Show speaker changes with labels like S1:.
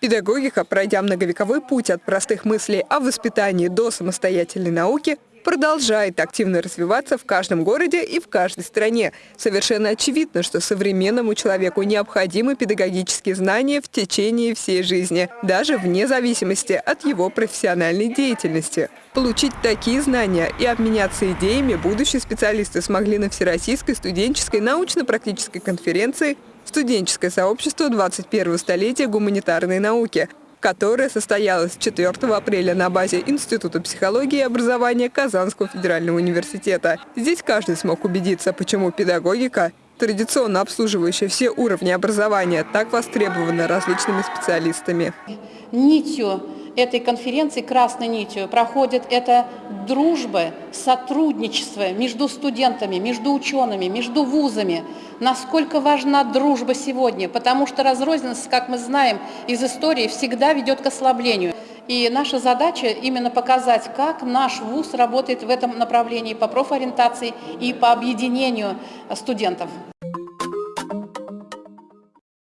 S1: Педагогика, пройдя многовековой путь от простых мыслей о воспитании до самостоятельной науки, продолжает активно развиваться в каждом городе и в каждой стране. Совершенно очевидно, что современному человеку необходимы педагогические знания в течение всей жизни, даже вне зависимости от его профессиональной деятельности. Получить такие знания и обменяться идеями будущие специалисты смогли на Всероссийской студенческой научно-практической конференции «Студенческое сообщество 21 столетия гуманитарной науки», которая состоялась 4 апреля на базе Института психологии и образования Казанского федерального университета. Здесь каждый смог убедиться, почему педагогика традиционно обслуживающая все уровни образования, так востребована различными специалистами.
S2: Нитью этой конференции, красной нитью, проходит это дружба, сотрудничество между студентами, между учеными, между вузами. Насколько важна дружба сегодня, потому что разрозненность, как мы знаем из истории, всегда ведет к ослаблению. И наша задача именно показать, как наш вуз работает в этом направлении по профориентации и по объединению студентов.